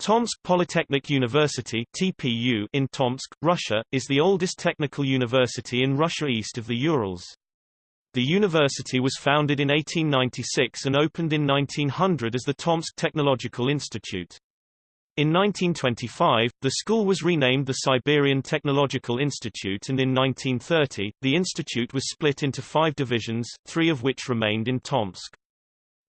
Tomsk Polytechnic University TPU in Tomsk, Russia, is the oldest technical university in Russia east of the Urals. The university was founded in 1896 and opened in 1900 as the Tomsk Technological Institute. In 1925, the school was renamed the Siberian Technological Institute and in 1930, the institute was split into five divisions, three of which remained in Tomsk.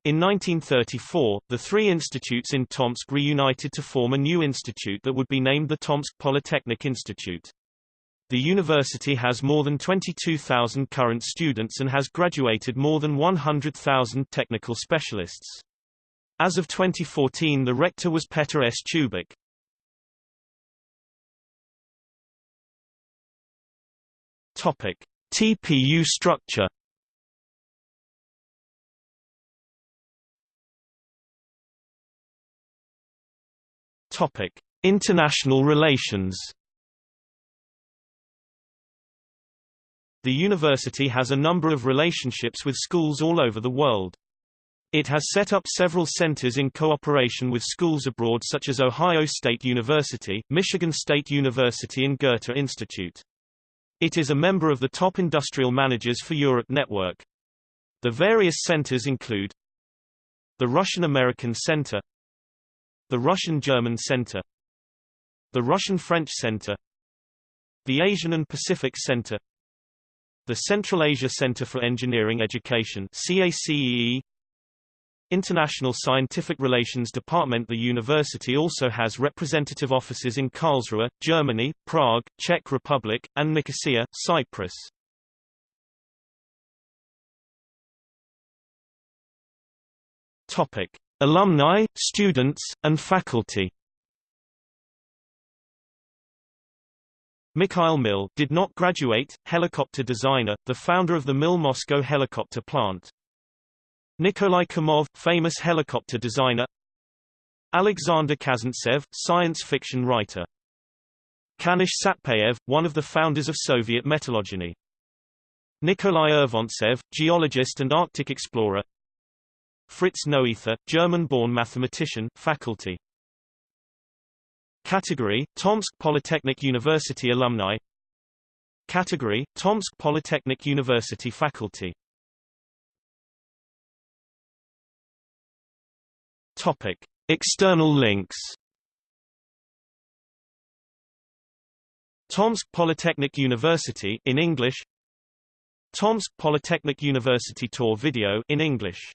In 1934, the three institutes in Tomsk reunited to form a new institute that would be named the Tomsk Polytechnic Institute. The university has more than 22,000 current students and has graduated more than 100,000 technical specialists. As of 2014 the rector was Petr S. Chubik. TPU structure Topic: International relations. The university has a number of relationships with schools all over the world. It has set up several centers in cooperation with schools abroad such as Ohio State University, Michigan State University and Goethe Institute. It is a member of the Top Industrial Managers for Europe network. The various centers include the Russian-American Center the Russian-German Center. The Russian-French Center. The Asian and Pacific Center. The Central Asia Center for Engineering Education CACEE International Scientific Relations Department The university also has representative offices in Karlsruhe, Germany, Prague, Czech Republic, and Nicosia, Cyprus. Topic: Alumni, students, and faculty. Mikhail Mil did not graduate, helicopter designer, the founder of the Mil Moscow helicopter plant. Nikolai Kamov, famous helicopter designer. Alexander Kazantsev, science fiction writer. Kanish Satpayev, one of the founders of Soviet metallurgy. Nikolai Urvantsev, geologist and Arctic explorer Fritz Noether, German-born mathematician, faculty. Category: Tomsk Polytechnic University alumni. Category: Tomsk Polytechnic University faculty. Topic: External links. Tomsk Polytechnic University in English. Tomsk Polytechnic University tour video in English